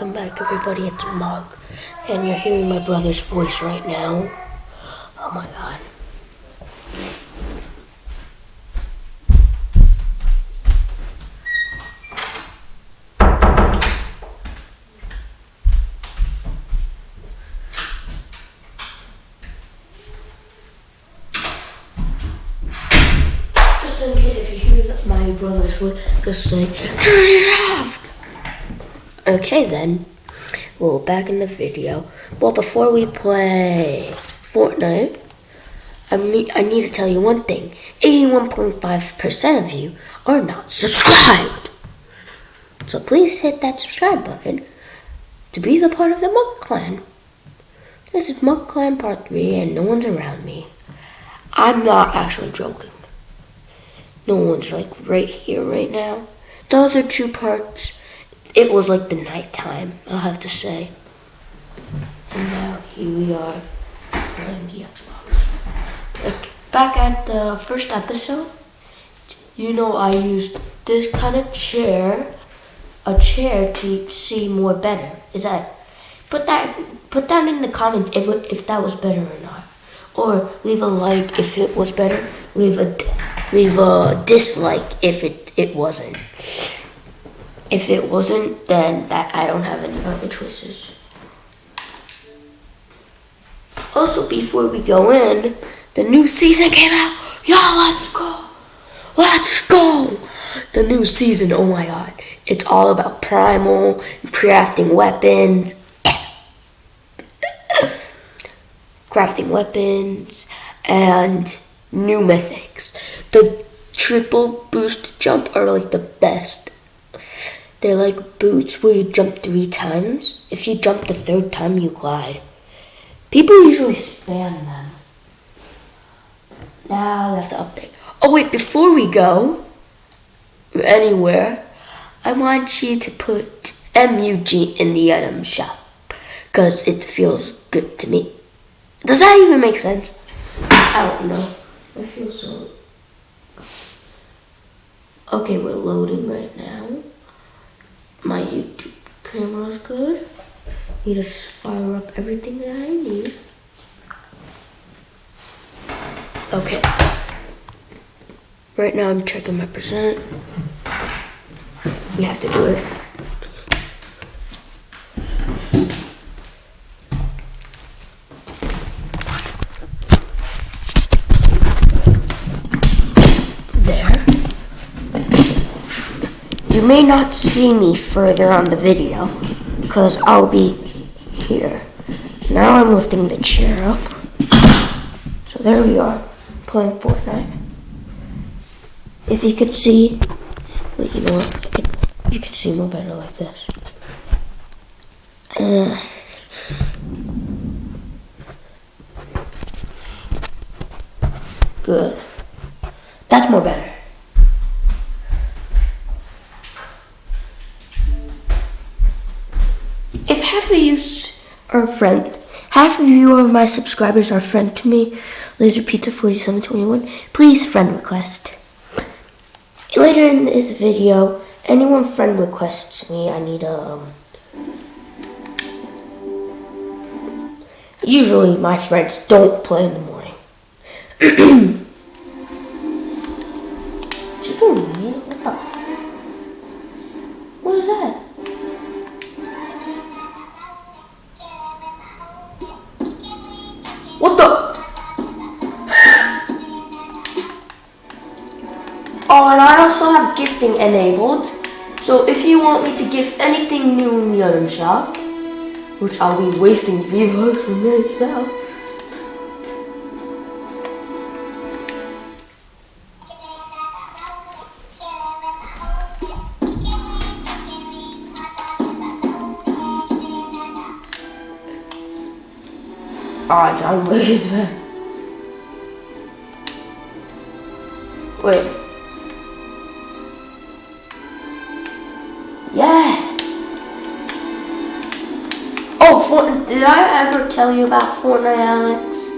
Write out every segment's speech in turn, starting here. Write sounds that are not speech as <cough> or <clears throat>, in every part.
Welcome back, everybody. It's Mug, and you're hearing my brother's voice right now. Oh my god. Just in case if you hear my brother's voice, just say, turn it off! Okay then. Well, back in the video. Well, before we play Fortnite, I, I need to tell you one thing. 81.5% of you are not subscribed. So please hit that subscribe button to be the part of the Mug Clan. This is Mug Clan Part 3 and no one's around me. I'm not actually joking. No one's like right here right now. The other two parts, it was like the nighttime, I'll have to say. And now here we are playing the Xbox. Like back at the first episode, you know I used this kind of chair, a chair to see more better. Is that put that put that in the comments if if that was better or not, or leave a like if it was better. Leave a leave a dislike if it it wasn't. If it wasn't, then that I don't have any other choices. Also, before we go in, the new season came out. Y'all, let's go. Let's go. The new season, oh my god. It's all about primal, crafting weapons, <coughs> crafting weapons, and new mythics. The triple boost jump are like the best. They're like boots where you jump three times. If you jump the third time, you glide. People usually spam them. Now we have to update. Oh wait, before we go anywhere, I want you to put MUG in the item shop because it feels good to me. Does that even make sense? I don't know. I feel so. Okay, we're loading right now. Camera's good. Need to fire up everything that I need. Okay. Right now I'm checking my percent. We have to do it. There. You may not see me further on the video because I'll be here. Now I'm lifting the chair up. So there we are, playing Fortnite. If you could see, you know what? Could, you could see more better like this. Uh, good. That's more better. Of you are friend, half of you of my subscribers are friend to me, Laser Pizza 4721, please friend request. Later in this video, anyone friend requests me, I need a. Um, usually, my friends don't play in the morning. <clears throat> Oh, and I also have gifting enabled. So if you want me to gift anything new in the item shop, which I'll be wasting V-Bucks for minutes now. Ah, John Wick is back. Wait. Did I ever tell you about Fortnite, Alex?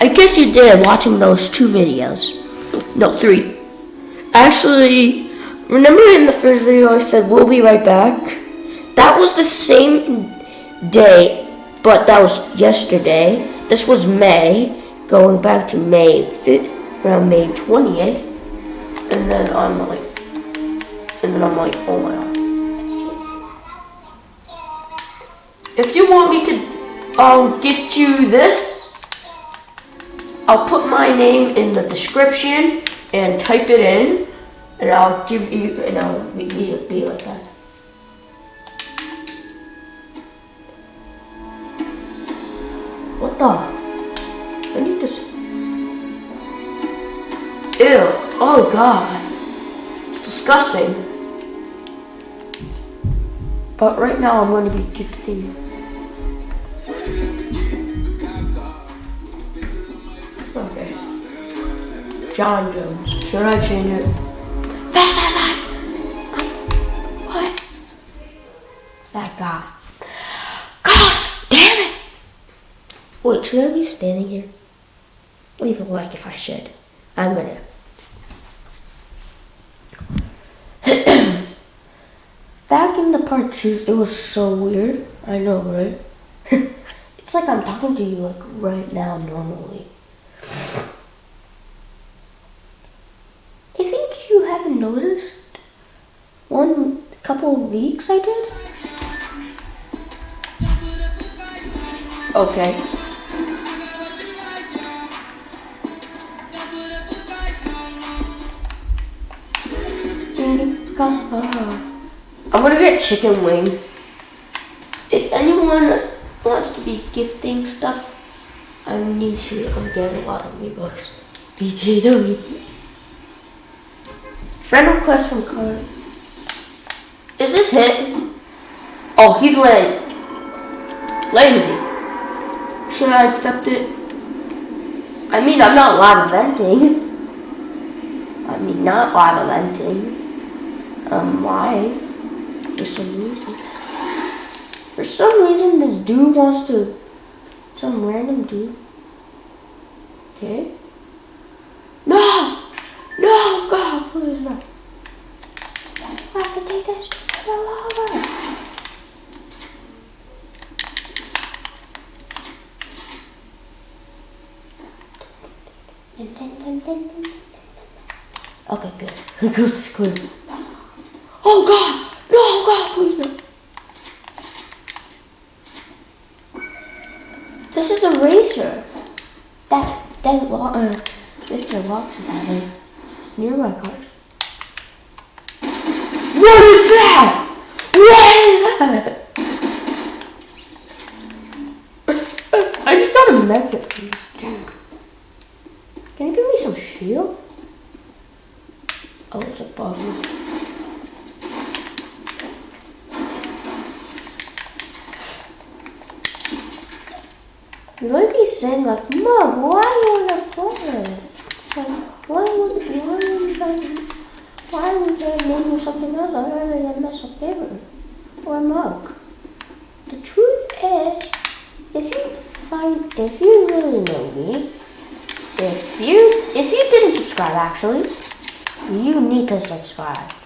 I guess you did watching those two videos. No, three. Actually, remember in the first video I said we'll be right back? That was the same day, but that was yesterday. This was May, going back to May, fi- around May 20th. And then I'm like, and then I'm like, oh my god. If you want me to um, gift you this, I'll put my name in the description and type it in, and I'll give you, and I'll be, like that. What the? I need this. Ew. Oh god. It's disgusting. But right now I'm going to be gifting. John Jones. Should I change it? What? That guy. God damn it! Wait, should I be standing here? Leave a like if I should. I'm gonna. <clears throat> Back in the part two, it was so weird. I know, right? <laughs> it's like I'm talking to you like right now normally. I think you haven't noticed one couple weeks I did. Okay. I'm gonna get chicken wing. If anyone wants to be gifting stuff, I need to getting a lot of V-Bucks. BTW. Friend request from Card. Is this hit? Oh, he's lame. Lazy. Should I accept it? I mean, I'm not live eventing. I mean, not live eventing. I'm um, live for some reason. For some reason, this dude wants to. Some random dude. Okay. No! No, Please. I have to take that straight to the lava. Okay, good. Here goes the. Oh God! No, God, please no. This is a racer. That that uh, Mr. Locks is having near my car. What is that? What is <laughs> that? I just got a mech you. Can you give me some shield? Oh, it's a bug. You might be saying like, Mom, why do you want to play? It's like, why would why would you guys, why would you name something else other than mess up paper or a mug? The truth is, if you find, if you really know me, if you if you didn't subscribe actually, you need to subscribe.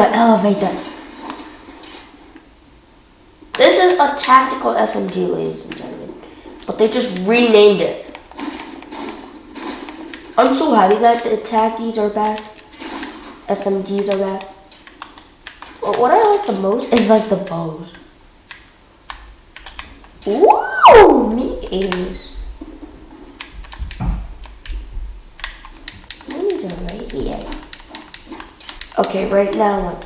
An elevator. This is a tactical SMG, ladies and gentlemen. But they just renamed it. I'm so happy that the attackies are back. SMGs are back. But what I like the most is like the bows. Ooh, me ears. Minis are right here. Okay, right now.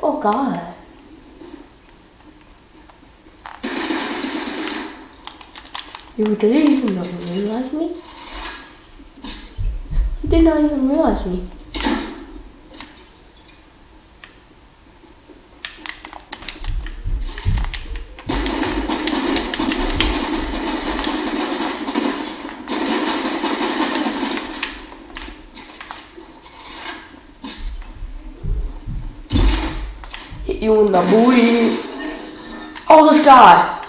Oh God. You didn't even realize me? You did not even realize me. You in the booty. Oh, this guy.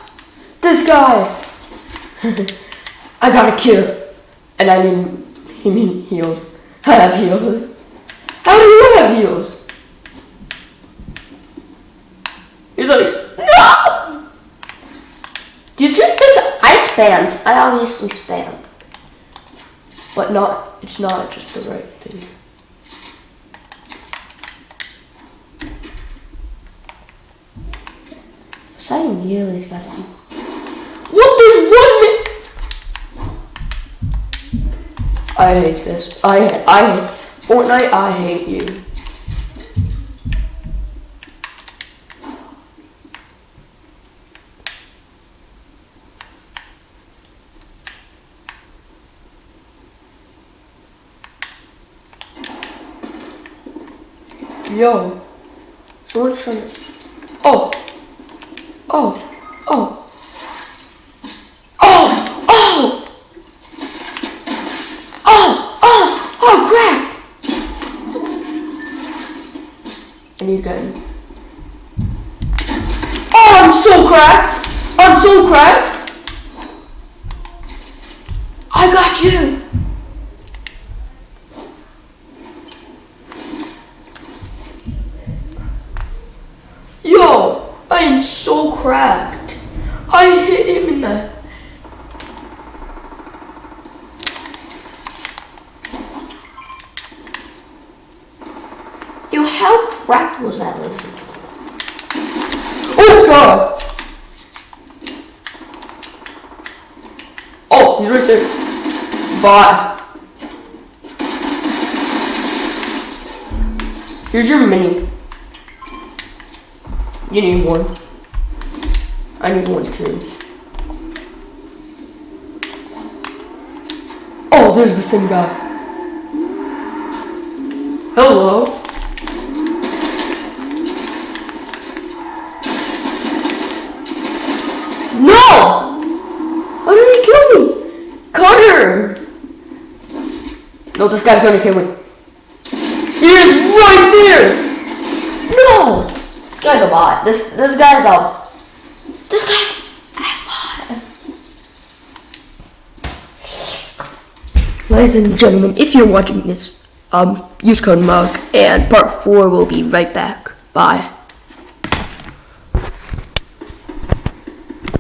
This guy. <laughs> I got a kill. And I mean, he need heals. I have heals. How do you have heals? He's like, no! Did you think I spammed? I obviously spammed. But not, it's not just the right thing. Gilly's gotta be. What does one? I hate this. I I hate Fortnite. I hate you. Yo, so what's oh, oh, oh, oh, oh, oh, oh, crap! I need gun. Oh, I'm so cracked! I'm so cracked! I got you! Yo, I am so cracked. I hit him in the. Yo, cracked was that? Oh god! Oh, he's right there. Bye. Here's your mini. You need one. I need one too. Oh, there's the same guy. Hello. No! How did he kill me? Cutter! This guy's gonna kill me. He is right there! No! This guy's a bot. This this guy's a this guy's. Ladies and gentlemen, if you're watching this, um, use code MUG, and part four will be right back. Bye.